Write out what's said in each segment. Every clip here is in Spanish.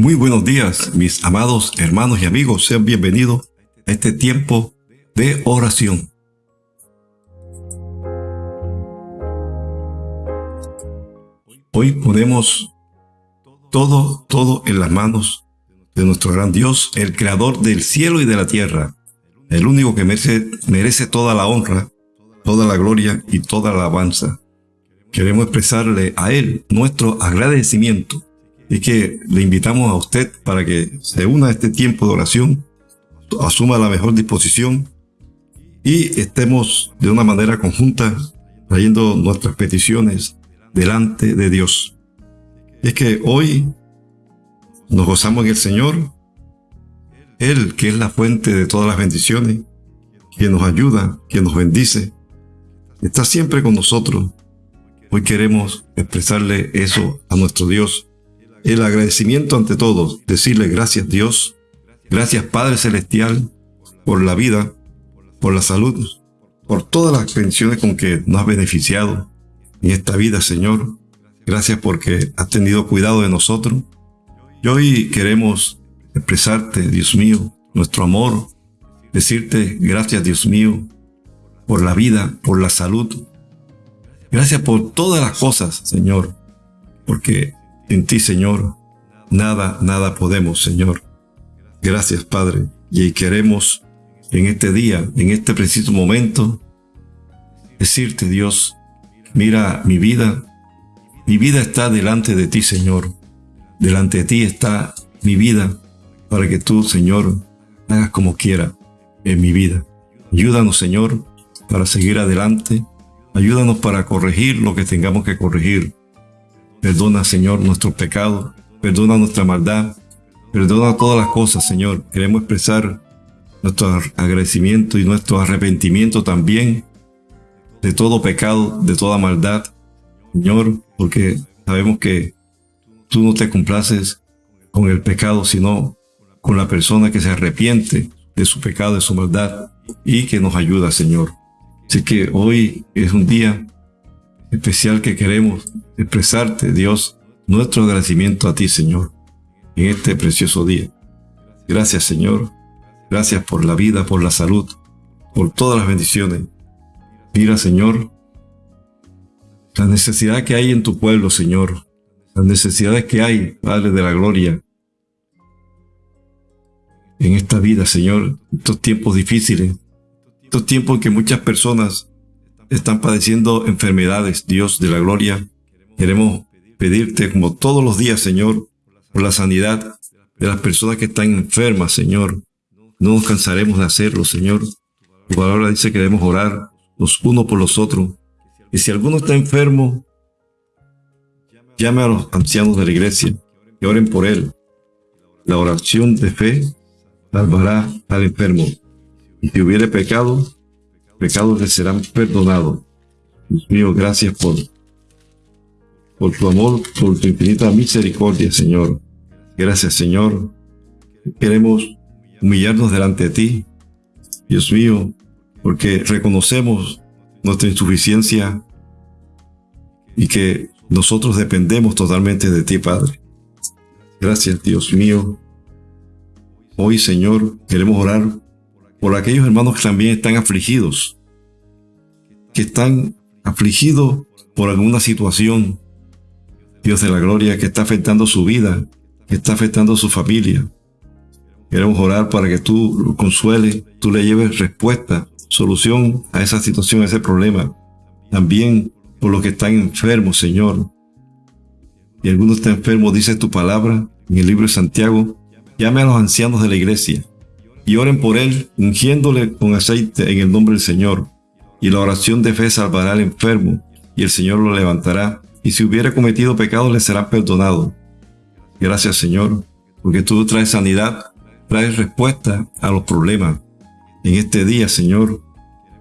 Muy buenos días, mis amados hermanos y amigos. Sean bienvenidos a este tiempo de oración. Hoy ponemos todo, todo en las manos de nuestro gran Dios, el creador del cielo y de la tierra, el único que merece, merece toda la honra, toda la gloria y toda la alabanza. Queremos expresarle a Él nuestro agradecimiento y que le invitamos a usted para que se una a este tiempo de oración, asuma la mejor disposición y estemos de una manera conjunta trayendo nuestras peticiones delante de Dios. es que hoy nos gozamos en el Señor, Él que es la fuente de todas las bendiciones, quien nos ayuda, quien nos bendice, está siempre con nosotros. Hoy queremos expresarle eso a nuestro Dios el agradecimiento ante todos, decirle gracias Dios, gracias Padre Celestial por la vida, por la salud, por todas las bendiciones con que nos has beneficiado en esta vida, Señor. Gracias porque has tenido cuidado de nosotros. Y hoy queremos expresarte, Dios mío, nuestro amor, decirte gracias, Dios mío, por la vida, por la salud. Gracias por todas las cosas, Señor, porque en ti, Señor, nada, nada podemos, Señor. Gracias, Padre. Y queremos en este día, en este preciso momento, decirte, Dios, mira mi vida. Mi vida está delante de ti, Señor. Delante de ti está mi vida para que tú, Señor, hagas como quiera en mi vida. Ayúdanos, Señor, para seguir adelante. Ayúdanos para corregir lo que tengamos que corregir. Perdona, Señor, nuestros pecados. Perdona nuestra maldad. Perdona todas las cosas, Señor. Queremos expresar nuestro agradecimiento y nuestro arrepentimiento también de todo pecado, de toda maldad, Señor, porque sabemos que tú no te complaces con el pecado, sino con la persona que se arrepiente de su pecado, de su maldad y que nos ayuda, Señor. Así que hoy es un día especial que queremos expresarte, Dios, nuestro agradecimiento a ti, Señor, en este precioso día. Gracias, Señor. Gracias por la vida, por la salud, por todas las bendiciones. Mira, Señor, la necesidad que hay en tu pueblo, Señor. Las necesidades que hay, Padre de la Gloria, en esta vida, Señor, estos tiempos difíciles, estos tiempos en que muchas personas están padeciendo enfermedades, Dios de la gloria, queremos pedirte como todos los días, Señor, por la sanidad de las personas que están enfermas, Señor. No nos cansaremos de hacerlo, Señor. Tu palabra dice que debemos orar los unos por los otros. Y si alguno está enfermo, llame a los ancianos de la iglesia y oren por él. La oración de fe salvará al enfermo. Y si hubiere pecado, pecados le serán perdonados. Dios mío, gracias por, por tu amor, por tu infinita misericordia, Señor. Gracias, Señor. Queremos humillarnos delante de ti, Dios mío, porque reconocemos nuestra insuficiencia y que nosotros dependemos totalmente de ti, Padre. Gracias, Dios mío. Hoy, Señor, queremos orar por aquellos hermanos que también están afligidos, que están afligidos por alguna situación, Dios de la gloria, que está afectando su vida, que está afectando su familia. Queremos orar para que tú consueles, tú le lleves respuesta, solución a esa situación, a ese problema. También por los que están enfermos, Señor. Y alguno está enfermo, dice tu palabra en el libro de Santiago, llame a los ancianos de la iglesia y oren por él, ungiéndole con aceite en el nombre del Señor. Y la oración de fe salvará al enfermo, y el Señor lo levantará, y si hubiera cometido pecados le será perdonado. Gracias Señor, porque tú traes sanidad, traes respuesta a los problemas. En este día, Señor,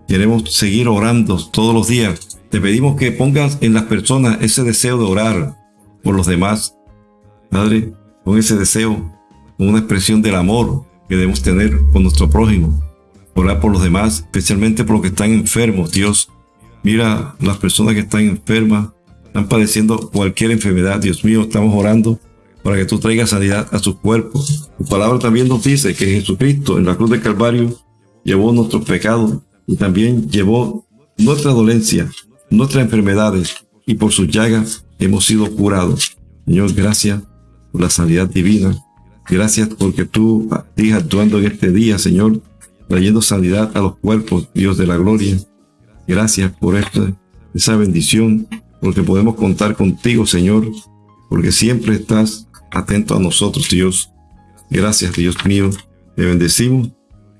queremos seguir orando todos los días. Te pedimos que pongas en las personas ese deseo de orar por los demás. Padre, con ese deseo, con una expresión del amor, que debemos tener con nuestro prójimo. Orar por los demás, especialmente por los que están enfermos, Dios. Mira las personas que están enfermas, están padeciendo cualquier enfermedad. Dios mío, estamos orando para que tú traigas sanidad a sus cuerpos. Tu palabra también nos dice que Jesucristo en la cruz del Calvario llevó nuestros pecados y también llevó nuestra dolencia, nuestras enfermedades y por sus llagas hemos sido curados. Señor, gracias por la sanidad divina. Gracias porque tú sigues actuando en este día, Señor, trayendo sanidad a los cuerpos, Dios de la gloria. Gracias por esta, esa bendición, porque podemos contar contigo, Señor, porque siempre estás atento a nosotros, Dios. Gracias, Dios mío. Te bendecimos,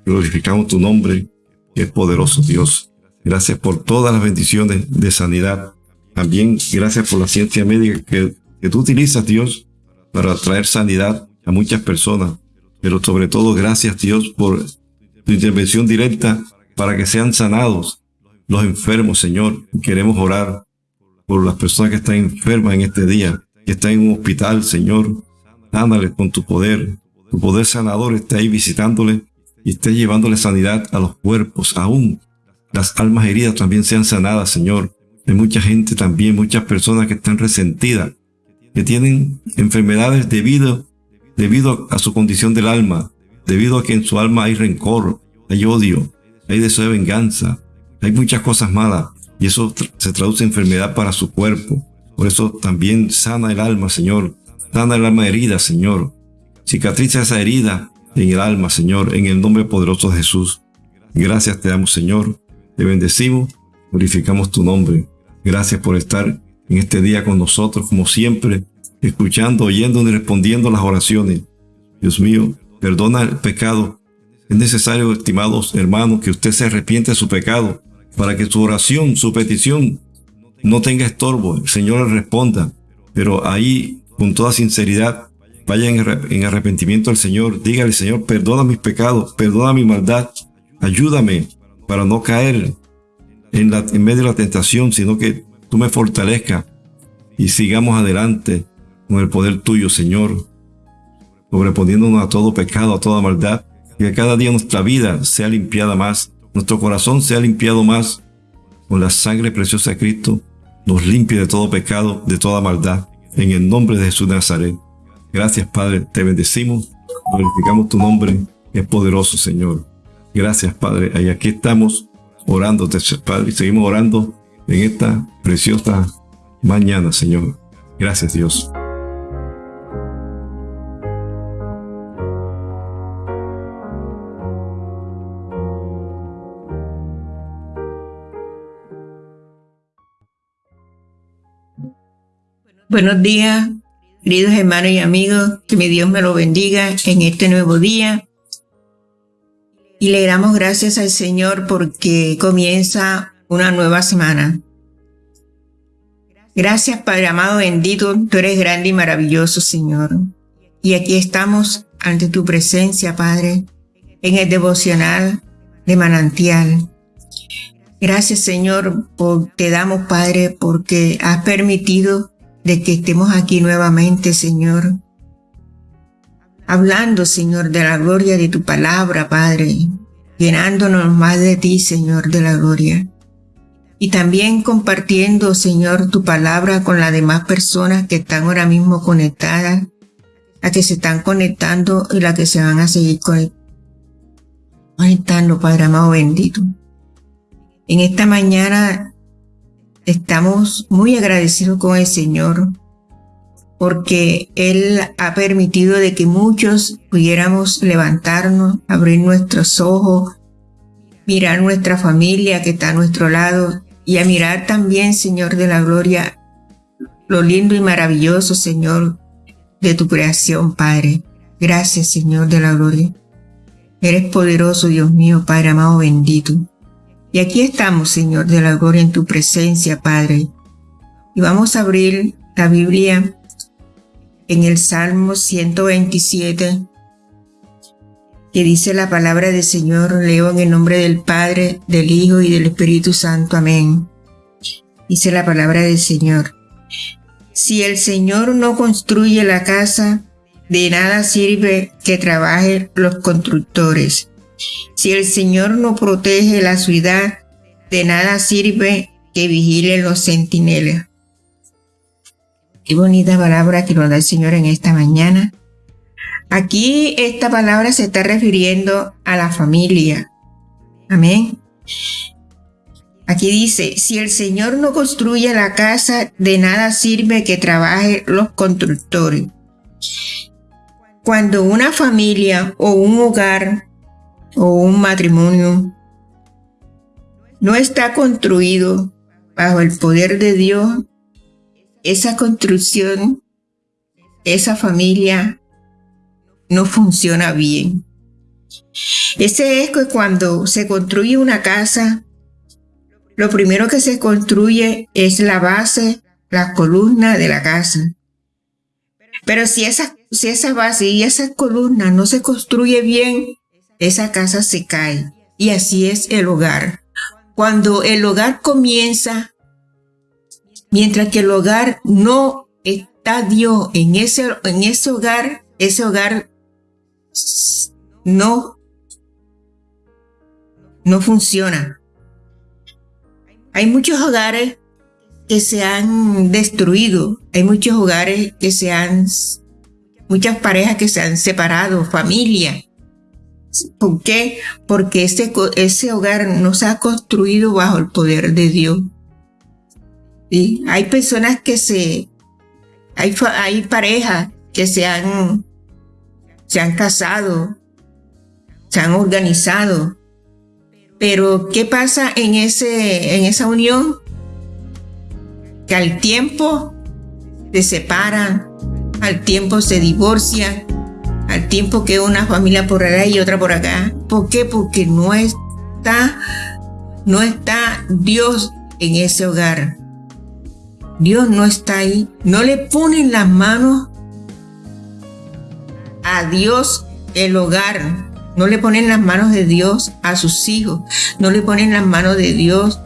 glorificamos tu nombre, que es poderoso, Dios. Gracias por todas las bendiciones de sanidad. También gracias por la ciencia médica que, que tú utilizas, Dios, para traer sanidad a muchas personas. Pero sobre todo, gracias, Dios, por tu intervención directa para que sean sanados los enfermos, Señor. Queremos orar por las personas que están enfermas en este día, que están en un hospital, Señor. Sánales con tu poder. Tu poder sanador está ahí visitándoles y esté llevándole sanidad a los cuerpos. Aún las almas heridas también sean sanadas, Señor. Hay mucha gente también, muchas personas que están resentidas, que tienen enfermedades debido, debido a su condición del alma, debido a que en su alma hay rencor, hay odio, hay deseo de venganza, hay muchas cosas malas y eso se traduce en enfermedad para su cuerpo. Por eso también sana el alma, Señor. Sana el alma herida, Señor. Cicatriza esa herida en el alma, Señor, en el nombre poderoso de Jesús. Gracias te damos, Señor. Te bendecimos, glorificamos tu nombre. Gracias por estar en este día con nosotros, como siempre, escuchando, oyendo y respondiendo las oraciones. Dios mío, perdona el pecado. Es necesario, estimados hermanos, que usted se arrepiente de su pecado para que su oración, su petición no tenga estorbo. El Señor le responda. Pero ahí, con toda sinceridad, vaya en arrepentimiento al Señor. Dígale, Señor, perdona mis pecados, perdona mi maldad. Ayúdame para no caer en, la, en medio de la tentación, sino que tú me fortalezcas y sigamos adelante con el poder tuyo, Señor, sobreponiéndonos a todo pecado, a toda maldad, que cada día nuestra vida sea limpiada más, nuestro corazón sea limpiado más con la sangre preciosa de Cristo, nos limpie de todo pecado, de toda maldad, en el nombre de Jesús de Nazaret. Gracias, Padre, te bendecimos, glorificamos tu nombre, es poderoso, Señor. Gracias, Padre, y aquí estamos orando, Padre, y seguimos orando en esta preciosa mañana, Señor. Gracias, Dios. Buenos días, queridos hermanos y amigos, que mi Dios me lo bendiga en este nuevo día. Y le damos gracias al Señor porque comienza una nueva semana. Gracias Padre amado bendito, tú eres grande y maravilloso Señor. Y aquí estamos ante tu presencia Padre, en el devocional de manantial. Gracias Señor, por, te damos Padre porque has permitido de que estemos aquí nuevamente, Señor. Hablando, Señor, de la gloria de tu palabra, Padre, llenándonos más de ti, Señor, de la gloria. Y también compartiendo, Señor, tu palabra con las demás personas que están ahora mismo conectadas, a que se están conectando y las que se van a seguir conectando, Padre amado bendito. En esta mañana Estamos muy agradecidos con el Señor porque Él ha permitido de que muchos pudiéramos levantarnos, abrir nuestros ojos, mirar nuestra familia que está a nuestro lado y a mirar también, Señor de la Gloria, lo lindo y maravilloso, Señor, de tu creación, Padre. Gracias, Señor de la Gloria. Eres poderoso, Dios mío, Padre amado bendito. Y aquí estamos, Señor de la gloria, en tu presencia, Padre. Y vamos a abrir la Biblia en el Salmo 127, que dice la palabra del Señor, leo en el nombre del Padre, del Hijo y del Espíritu Santo. Amén. Dice la palabra del Señor. Si el Señor no construye la casa, de nada sirve que trabajen los constructores. Si el Señor no protege la ciudad, de nada sirve que vigilen los centinelas. Qué bonita palabra que nos da el Señor en esta mañana. Aquí esta palabra se está refiriendo a la familia. Amén. Aquí dice, si el Señor no construye la casa, de nada sirve que trabaje los constructores. Cuando una familia o un hogar o un matrimonio no está construido bajo el poder de Dios, esa construcción, esa familia no funciona bien. Ese es que cuando se construye una casa, lo primero que se construye es la base, la columna de la casa. Pero si esa, si esa base y esa columna no se construye bien, esa casa se cae. Y así es el hogar. Cuando el hogar comienza, mientras que el hogar no está Dios en ese, en ese hogar, ese hogar no, no funciona. Hay muchos hogares que se han destruido, hay muchos hogares que se han, muchas parejas que se han separado, familia. ¿Por qué? Porque ese, ese hogar no se ha construido bajo el poder de Dios. Hay personas que se, hay, hay parejas que se han, se han casado, se han organizado, pero ¿qué pasa en, ese, en esa unión? Que al tiempo se separan, al tiempo se divorcian, al tiempo que una familia por allá y otra por acá. ¿Por qué? Porque no está, no está Dios en ese hogar. Dios no está ahí. No le ponen las manos a Dios el hogar. No le ponen las manos de Dios a sus hijos. No le ponen las manos de Dios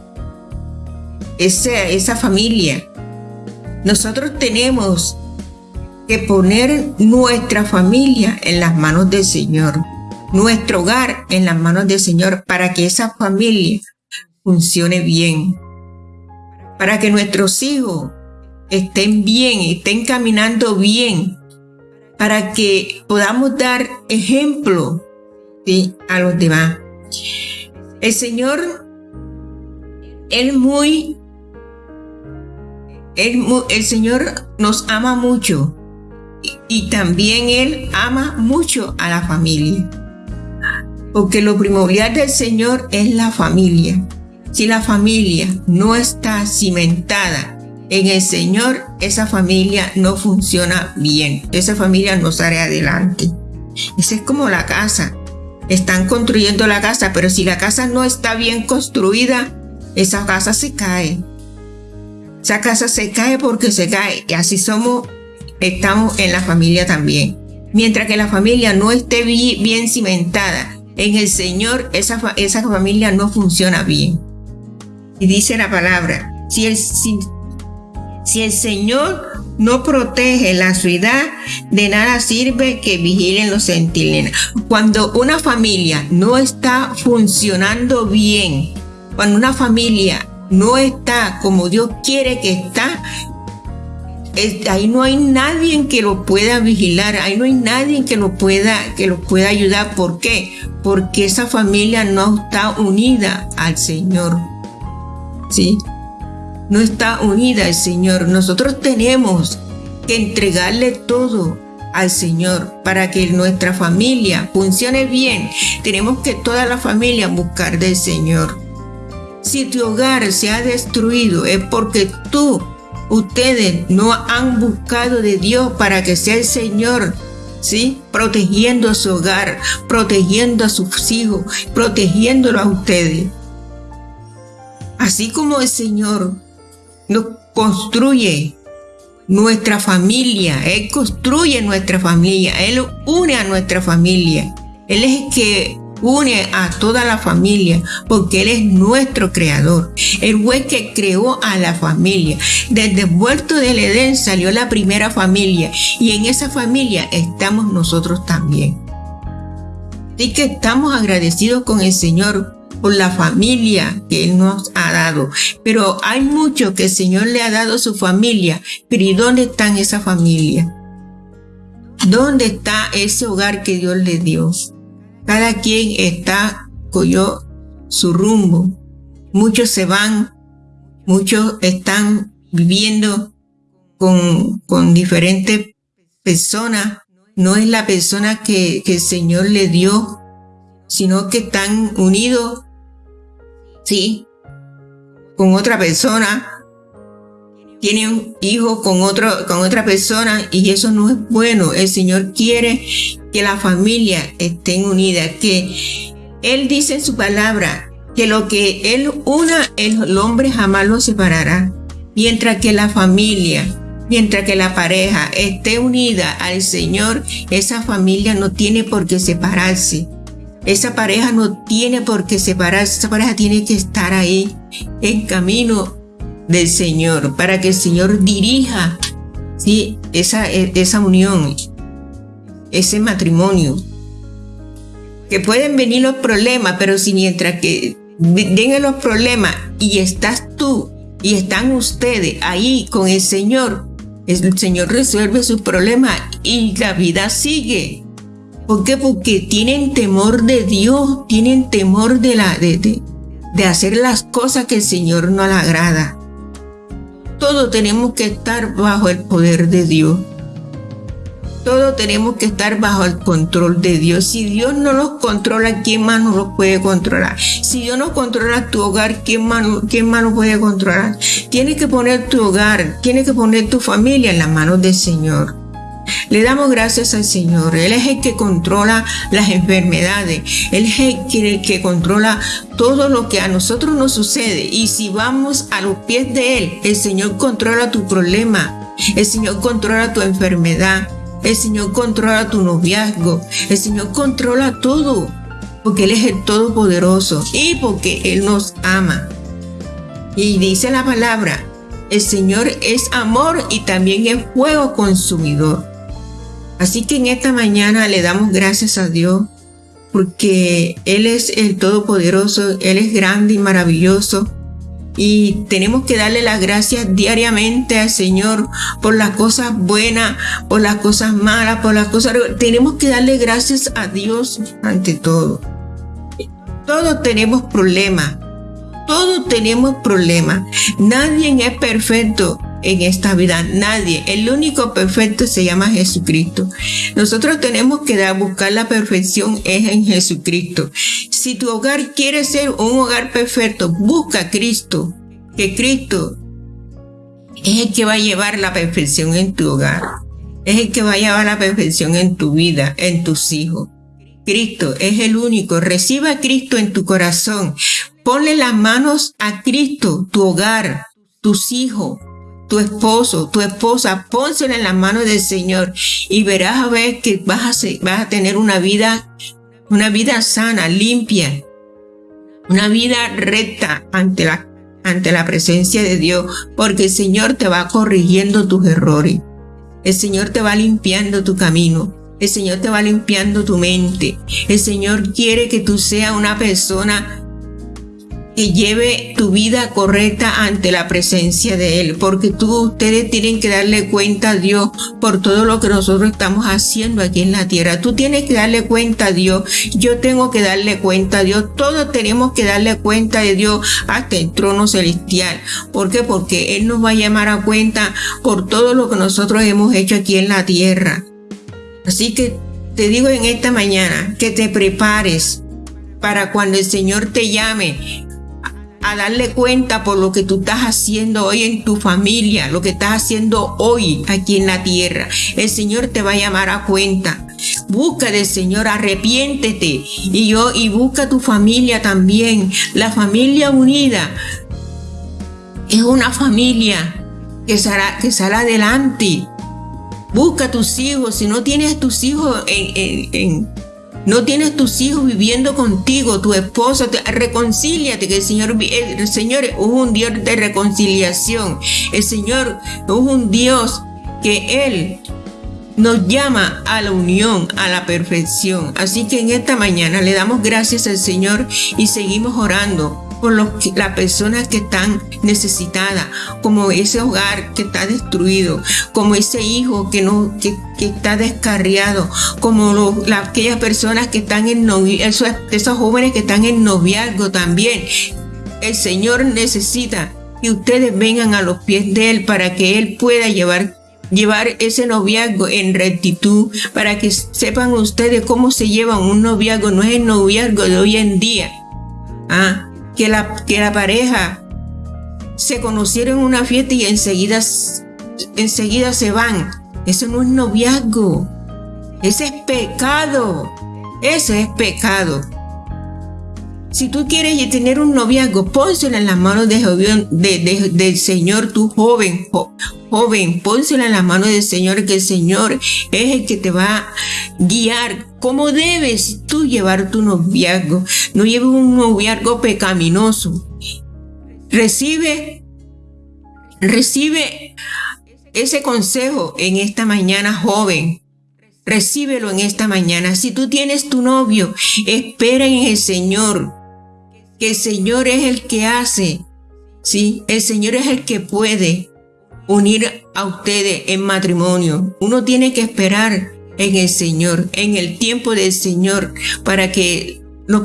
esa, esa familia. Nosotros tenemos que poner nuestra familia en las manos del Señor, nuestro hogar en las manos del Señor, para que esa familia funcione bien, para que nuestros hijos estén bien, estén caminando bien, para que podamos dar ejemplo a los demás. El Señor, Él muy, el Señor nos ama mucho y también Él ama mucho a la familia. Porque lo primordial del Señor es la familia. Si la familia no está cimentada en el Señor, esa familia no funciona bien. Esa familia no sale adelante. Esa es como la casa. Están construyendo la casa, pero si la casa no está bien construida, esa casa se cae. Esa casa se cae porque se cae. Y así somos estamos en la familia también. Mientras que la familia no esté bien cimentada en el Señor, esa, esa familia no funciona bien. Y dice la palabra, si el, si, el Señor no protege la ciudad, de nada sirve que vigilen los centinelas. Cuando una familia no está funcionando bien, cuando una familia no está como Dios quiere que está, ahí no hay nadie que lo pueda vigilar, ahí no hay nadie que lo pueda, que lo pueda ayudar. ¿Por qué? Porque esa familia no está unida al Señor. ¿Sí? No está unida al Señor. Nosotros tenemos que entregarle todo al Señor para que nuestra familia funcione bien. Tenemos que toda la familia buscar del Señor. Si tu hogar se ha destruido es porque tú Ustedes no han buscado de Dios para que sea el Señor, ¿sí? Protegiendo a su hogar, protegiendo a sus hijos, protegiéndolo a ustedes. Así como el Señor nos construye nuestra familia, Él construye nuestra familia, Él une a nuestra familia. Él es el que une a toda la familia porque Él es nuestro creador. El fue que creó a la familia. Desde el huerto del Edén salió la primera familia y en esa familia estamos nosotros también. Así que estamos agradecidos con el Señor por la familia que Él nos ha dado. Pero hay mucho que el Señor le ha dado a su familia. Pero ¿y dónde están esa familia? ¿Dónde está ese hogar que Dios le dio? Cada quien está cogió su rumbo. Muchos se van, muchos están viviendo con, con diferentes personas. No es la persona que, el Señor le dio, sino que están unidos sí, con otra persona, tiene un hijo con, otro, con otra persona y eso no es bueno. El Señor quiere que la familia estén unidas, que Él dice en su palabra que lo que Él una, el hombre jamás lo separará. Mientras que la familia, mientras que la pareja esté unida al Señor, esa familia no tiene por qué separarse. Esa pareja no tiene por qué separarse, esa pareja tiene que estar ahí en camino del Señor para que el Señor dirija ¿sí? esa, esa unión, ese matrimonio. Que pueden venir los problemas, pero si mientras que vengan los problemas y estás tú y están ustedes ahí con el Señor, el Señor resuelve sus problemas y la vida sigue. ¿Por qué? Porque tienen temor de Dios, tienen temor de, la, de, de, hacer las cosas que el Señor no le agrada. Todos tenemos que estar bajo el poder de Dios. Todos tenemos que estar bajo el control de Dios. Si Dios no nos controla, ¿quién más nos puede controlar? Si Dios no controla tu hogar, ¿quién más, quién más lo puede controlar? Tienes que poner tu hogar, tienes que poner tu familia en las manos del Señor. Le damos gracias al Señor. Él es el que controla las enfermedades. Él es el que, controla todo lo que a nosotros nos sucede. Y si vamos a los pies de Él, el Señor controla tu problema. El Señor controla tu enfermedad. El Señor controla tu noviazgo. El Señor controla todo. Porque Él es el Todopoderoso y porque Él nos ama. Y dice la palabra, el Señor es amor y también es fuego consumidor. Así que en esta mañana le damos gracias a Dios porque Él es el Todopoderoso, Él es grande y maravilloso. Y tenemos que darle las gracias diariamente al Señor por las cosas buenas, por las cosas malas, por las cosas... Tenemos que darle gracias a Dios ante todo. Todos tenemos problemas. Todos tenemos problemas. Nadie es perfecto en esta vida. Nadie. El único perfecto se llama Jesucristo. Nosotros tenemos que buscar la perfección es en Jesucristo. Si tu hogar quiere ser un hogar perfecto, busca a Cristo. Que Cristo es el que va a llevar la perfección en tu hogar. Es el que va a llevar la perfección en tu vida, en tus hijos. Cristo es el único. Reciba a Cristo en tu corazón. Ponle las manos a Cristo, tu hogar, tus hijos, tu esposo, tu esposa, pónselo en las manos del Señor y verás a ver que vas a, vas a tener una vida, una vida sana, limpia, una vida recta ante la, ante la presencia de Dios, porque el Señor te va corrigiendo tus errores. El Señor te va limpiando tu camino. El Señor te va limpiando tu mente. El Señor quiere que tú seas una persona que lleve tu vida correcta ante la presencia de Él, porque tú, ustedes tienen que darle cuenta a Dios por todo lo que nosotros estamos haciendo aquí en la tierra. Tú tienes que darle cuenta a Dios, yo tengo que darle cuenta a Dios, todos tenemos que darle cuenta de Dios hasta el trono celestial. ¿Por qué? Porque Él nos va a llamar a cuenta por todo lo que nosotros hemos hecho aquí en la tierra. Así que te digo en esta mañana que te prepares para cuando el Señor te llame, a darle cuenta por lo que tú estás haciendo hoy en tu familia, lo que estás haciendo hoy aquí en la tierra. El Señor te va a llamar a cuenta. Busca del Señor, arrepiéntete. Y yo, y busca tu familia también. La familia unida es una familia que saldrá, que sale adelante. Busca a tus hijos. Si no tienes tus hijos en, en no tienes tus hijos viviendo contigo, tu esposo, reconcíliate, que el Señor, el Señor es un Dios de reconciliación. El Señor es un Dios que Él nos llama a la unión, a la perfección. Así que en esta mañana le damos gracias al Señor y seguimos orando por las personas que están necesitadas, como ese hogar que está destruido, como ese hijo que, no, que, está descarriado, como aquellas personas que están en noviazgo, esos jóvenes que están en noviazgo también. El Señor necesita que ustedes vengan a los pies de Él para que Él pueda llevar llevar ese noviazgo en rectitud para que sepan ustedes cómo se lleva un noviazgo, no es el noviazgo de hoy en día. Ah, que la, que la pareja se conocieron en una fiesta y enseguida, enseguida se van. Eso no es noviazgo. Ese es pecado. Ese es pecado. Si tú quieres tener un noviazgo, pónselo en las manos de, del Señor, tu joven, joven, pónselo en las manos del Señor, que el Señor es el que te va a guiar. ¿Cómo debes tú llevar tu noviazgo? No lleves un noviazgo pecaminoso. Recibe, recibe ese consejo en esta mañana, joven. Recíbelo en esta mañana. Si tú tienes tu novio, espera en el Señor el Señor es el que hace, ¿sí? El Señor es el que puede unir a ustedes en matrimonio. Uno tiene que esperar en el Señor, en el tiempo del Señor, para que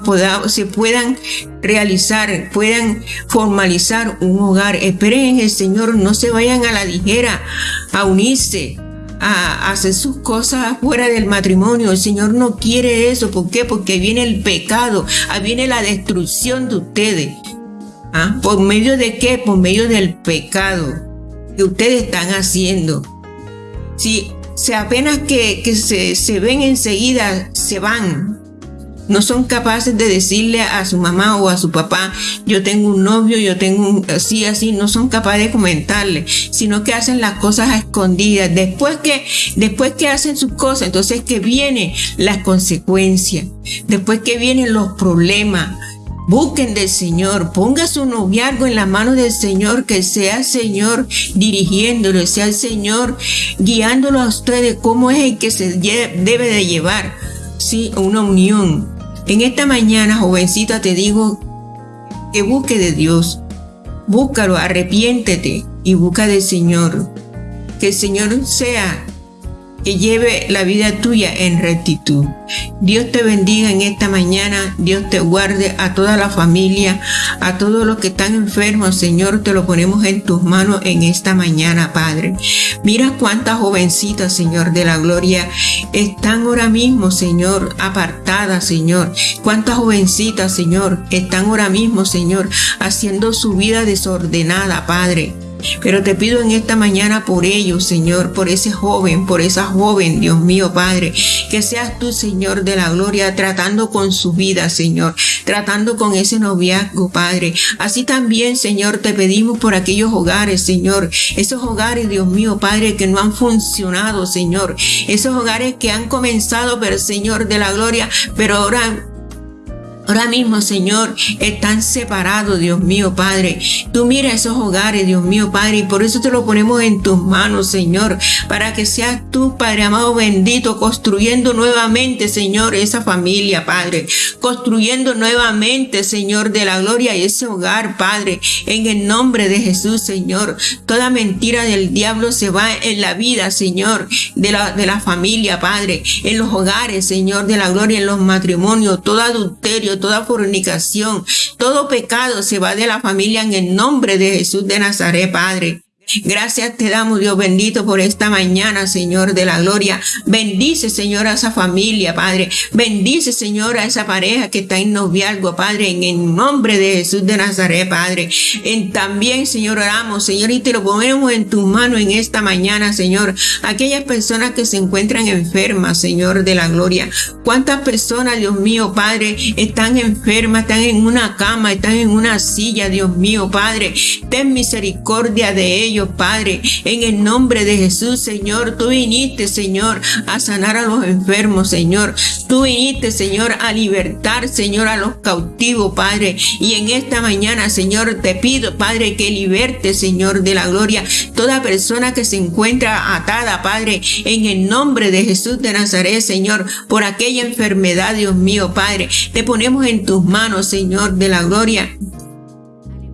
podamos, se puedan realizar, puedan formalizar un hogar. Esperen en el Señor, no se vayan a la ligera a unirse a hacer sus cosas fuera del matrimonio. El Señor no quiere eso. ¿Por qué? Porque viene el pecado, viene la destrucción de ustedes. ¿Ah? ¿Por medio de qué? Por medio del pecado que ustedes están haciendo. Si, se apenas que, que se, se ven enseguida, se van, no son capaces de decirle a su mamá o a su papá, yo tengo un novio, yo tengo un así, así, no son capaces de comentarle, sino que hacen las cosas a escondidas. Después que, después que hacen sus cosas, entonces que vienen las consecuencias, después que vienen los problemas. Busquen del Señor, ponga su noviazgo en la mano del Señor, que sea el Señor dirigiéndolo, sea el Señor guiándolo a ustedes cómo es el que se debe de llevar, sí, una unión, en esta mañana, jovencita, te digo que busque de Dios. Búscalo, arrepiéntete y busca del Señor. Que el Señor sea que lleve la vida tuya en rectitud. Dios te bendiga en esta mañana, Dios te guarde a toda la familia, a todos los que están enfermos, Señor, te lo ponemos en tus manos en esta mañana, Padre. Mira cuántas jovencitas, Señor, de la gloria, están ahora mismo, Señor, apartadas, Señor. Cuántas jovencitas, Señor, están ahora mismo, Señor, haciendo su vida desordenada, Padre. Pero te pido en esta mañana por ellos, Señor, por ese joven, por esa joven, Dios mío, Padre, que seas tú, Señor, de la gloria, tratando con su vida, Señor, tratando con ese noviazgo, Padre. Así también, Señor, te pedimos por aquellos hogares, Señor, esos hogares, Dios mío, Padre, que no han funcionado, Señor, esos hogares que han comenzado, pero Señor, de la gloria, pero ahora Ahora mismo, Señor, están separados, Dios mío, Padre. Tú mira esos hogares, Dios mío, Padre, y por eso te lo ponemos en tus manos, Señor, para que seas tú, Padre amado bendito, construyendo nuevamente, Señor, esa familia, Padre. Construyendo nuevamente, Señor, de la gloria ese hogar, Padre. En el nombre de Jesús, Señor. Toda mentira del diablo se va en la vida, Señor, de la, de la familia, Padre. En los hogares, Señor, de la gloria, en los matrimonios, todo adulterio, toda fornicación, todo pecado se va de la familia en el nombre de Jesús de Nazaret, Padre. Gracias te damos, Dios bendito, por esta mañana, Señor de la gloria. Bendice, Señor, a esa familia, Padre. Bendice, Señor, a esa pareja que está en noviazgo, Padre, en el nombre de Jesús de Nazaret, Padre. En también, Señor, oramos, Señor, y te lo ponemos en tus manos en esta mañana, Señor. Aquellas personas que se encuentran enfermas, Señor de la gloria. ¿Cuántas personas, Dios mío, Padre, están enfermas, están en una cama, están en una silla, Dios mío, Padre? Ten misericordia de ellos Padre. En el nombre de Jesús, Señor, tú viniste, Señor, a sanar a los enfermos, Señor. Tú viniste, Señor, a libertar, Señor, a los cautivos, Padre. Y en esta mañana, Señor, te pido, Padre, que liberte, Señor, de la gloria, toda persona que se encuentra atada, Padre, en el nombre de Jesús de Nazaret, Señor, por aquella enfermedad, Dios mío, Padre. Te ponemos en tus manos, Señor, de la gloria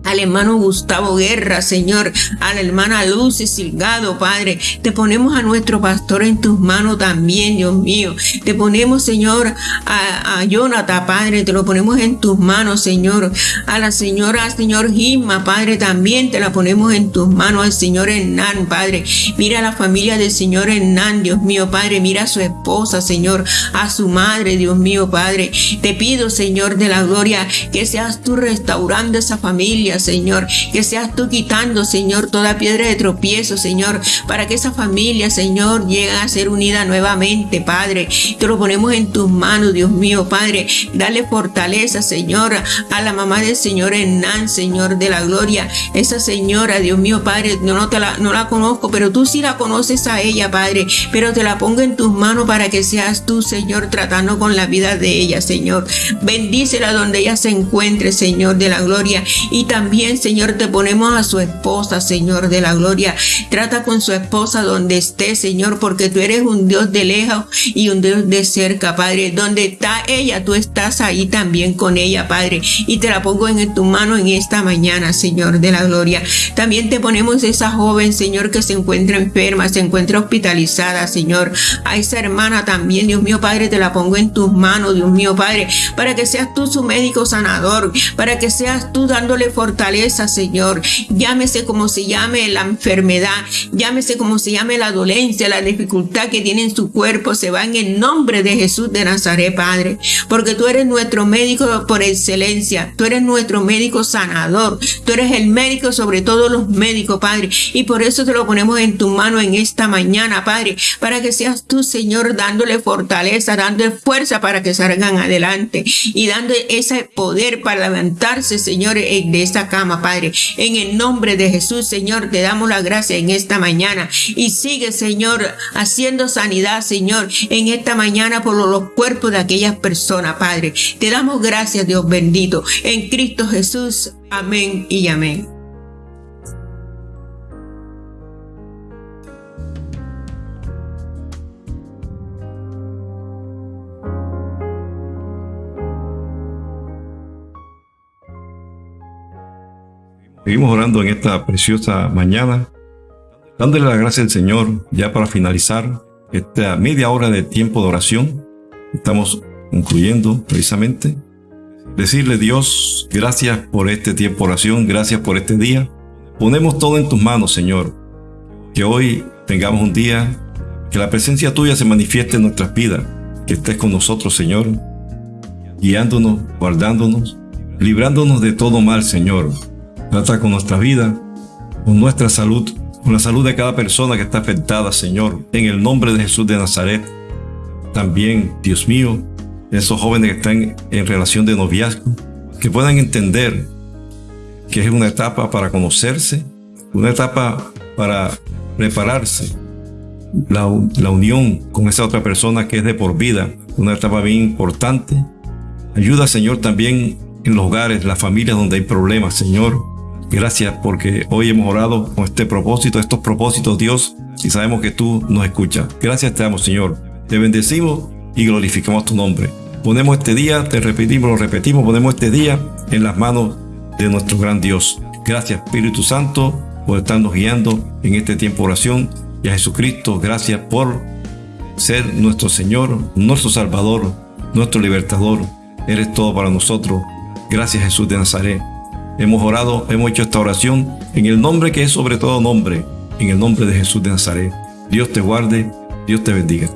al hermano Gustavo Guerra, Señor, a la hermana Lucy Silgado, Padre. Te ponemos a nuestro pastor en tus manos también, Dios mío. Te ponemos, Señor, a, a Jonathan, Padre, te lo ponemos en tus manos, Señor. A la señora, Señor Gisma, Padre, también te la ponemos en tus manos, al Señor Hernán, Padre. Mira a la familia del Señor Hernán, Dios mío, Padre. Mira a su esposa, Señor, a su madre, Dios mío, Padre. Te pido, Señor de la gloria, que seas tú restaurando esa familia, Señor. Que seas tú quitando, Señor, toda piedra de tropiezo, Señor, para que esa familia, Señor, llegue a ser unida nuevamente, Padre. Te lo ponemos en tus manos, Dios mío, Padre. Dale fortaleza, Señor, a la mamá del Señor Hernán, Señor de la gloria. Esa señora, Dios mío, Padre, no, te la, no la conozco, pero tú sí la conoces a ella, Padre. Pero te la pongo en tus manos para que seas tú, Señor, tratando con la vida de ella, Señor. Bendícela donde ella se encuentre, Señor de la gloria. Y también también, Señor, te ponemos a su esposa, Señor de la gloria. Trata con su esposa donde esté, Señor, porque tú eres un Dios de lejos y un Dios de cerca, Padre. Donde está ella, tú estás ahí también con ella, Padre. Y te la pongo en tu mano en esta mañana, Señor de la gloria. También te ponemos esa joven, Señor, que se encuentra enferma, se encuentra hospitalizada, Señor. A esa hermana también, Dios mío, Padre, te la pongo en tus manos, Dios mío, Padre, para que seas tú su médico sanador, para que seas tú dándole fortaleza fortaleza, Señor. Llámese como se llame la enfermedad, llámese como se llame la dolencia, la dificultad que tiene en su cuerpo, se va en el nombre de Jesús de Nazaret, Padre. Porque tú eres nuestro médico por excelencia, tú eres nuestro médico sanador, tú eres el médico sobre todos los médicos, Padre. Y por eso te lo ponemos en tu mano en esta mañana, Padre, para que seas tú, Señor, dándole fortaleza, dándole fuerza para que salgan adelante y dando ese poder para levantarse, Señor, de esta cama, Padre. En el nombre de Jesús, Señor, te damos la gracia en esta mañana. Y sigue, Señor, haciendo sanidad, Señor, en esta mañana por los cuerpos de aquellas personas, Padre. Te damos gracias, Dios bendito. En Cristo Jesús. Amén y amén. Seguimos orando en esta preciosa mañana, dándole la gracia al Señor ya para finalizar esta media hora de tiempo de oración. Estamos concluyendo precisamente. Decirle Dios, gracias por este tiempo de oración, gracias por este día. Ponemos todo en tus manos, Señor. Que hoy tengamos un día, que la presencia tuya se manifieste en nuestras vidas, que estés con nosotros, Señor, guiándonos, guardándonos, librándonos de todo mal, Señor Trata con nuestra vida, con nuestra salud, con la salud de cada persona que está afectada, Señor, en el nombre de Jesús de Nazaret. También, Dios mío, esos jóvenes que están en relación de noviazgo, que puedan entender que es una etapa para conocerse, una etapa para prepararse, la, la, unión con esa otra persona que es de por vida, una etapa bien importante. Ayuda, Señor, también en los hogares, las familias donde hay problemas, Señor. Gracias porque hoy hemos orado con este propósito, estos propósitos, Dios, y sabemos que tú nos escuchas. Gracias te damos, Señor. Te bendecimos y glorificamos tu nombre. Ponemos este día, te repetimos, lo repetimos, ponemos este día en las manos de nuestro gran Dios. Gracias, Espíritu Santo, por estarnos guiando en este tiempo de oración. Y a Jesucristo, gracias por ser nuestro Señor, nuestro Salvador, nuestro Libertador. Eres todo para nosotros. Gracias, Jesús de Nazaret. Hemos orado, hemos hecho esta oración en el nombre que es sobre todo nombre, en el nombre de Jesús de Nazaret. Dios te guarde, Dios te bendiga.